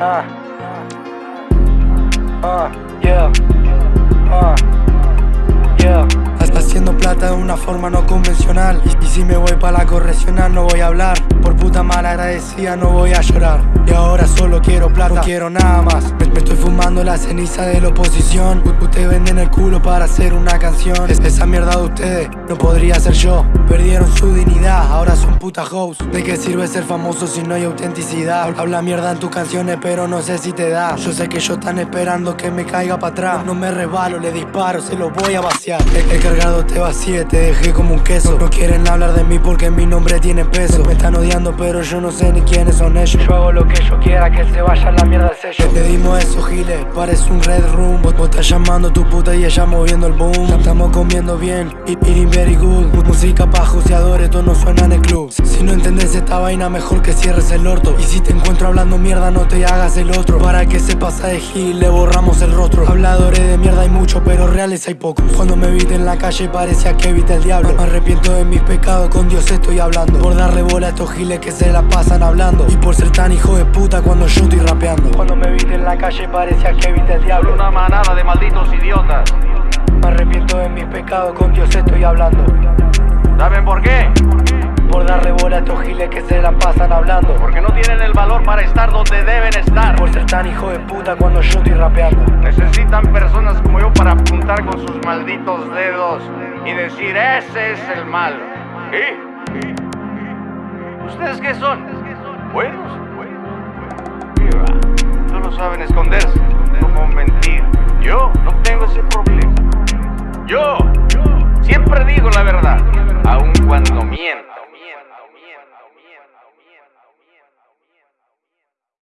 Uh, uh, yeah, uh, yeah. Está haciendo plata de una forma no convencional. Y, si me voy para la correccional no voy a hablar. Por puta mala agradecida no voy a llorar. Y ahora solo quiero plata, no quiero nada más. Me, estoy fumando la ceniza de la oposición. U Ustedes venden el culo para hacer una canción. Es, Esa mierda de ustedes no podría ser yo. Perdieron su puta ¿De qué sirve ser famoso si no hay autenticidad? Habla mierda en tus canciones pero no sé si te da. Yo sé que ellos están esperando que me caiga para atrás. No me resbalo, le disparo, se lo voy a vaciar. He, he cargado te vacíe, te dejé como un queso. No quieren hablar de mí porque mi nombre tiene peso. Me están odiando pero yo no sé ni quiénes son ellos. Yo hago lo que yo quiera, que se vaya la mierda el sello. Le dimos eso, Giles, parece un red room. Vos, vos estás llamando tu puta y ella moviendo el boom. Estamos comiendo bien, eat- eating very good. Música esta vaina, mejor que cierres el orto. Y si te encuentro hablando mierda, no te hagas el otro. Para que se pasa de gil, le borramos el rostro. Habladores de mierda hay mucho, pero reales hay pocos. Cuando me viste en la calle parecía que evita el diablo. Me arrepiento de mis pecados, con Dios estoy hablando. Por darle bola a estos giles que se la pasan hablando. Y por ser tan hijo de puta cuando yo estoy rapeando. Cuando me viste en la calle parecía que evita el diablo. Una manada de malditos idiotas. Me arrepiento de mis pecados, con Dios estoy hablando. ¿Saben por qué? Por darle bola a estos giles que se la pasan hablando Porque no tienen el valor para estar donde deben estar. Por ser tan hijo de puta cuando yo estoy rapeando Necesitan personas como yo para apuntar con sus malditos dedos y decir, ese es el mal. ¿Y? ¿Ustedes qué son? ¿Buenos? ¿Qué va? Solo saben esconderse, no mentir. Siempre digo la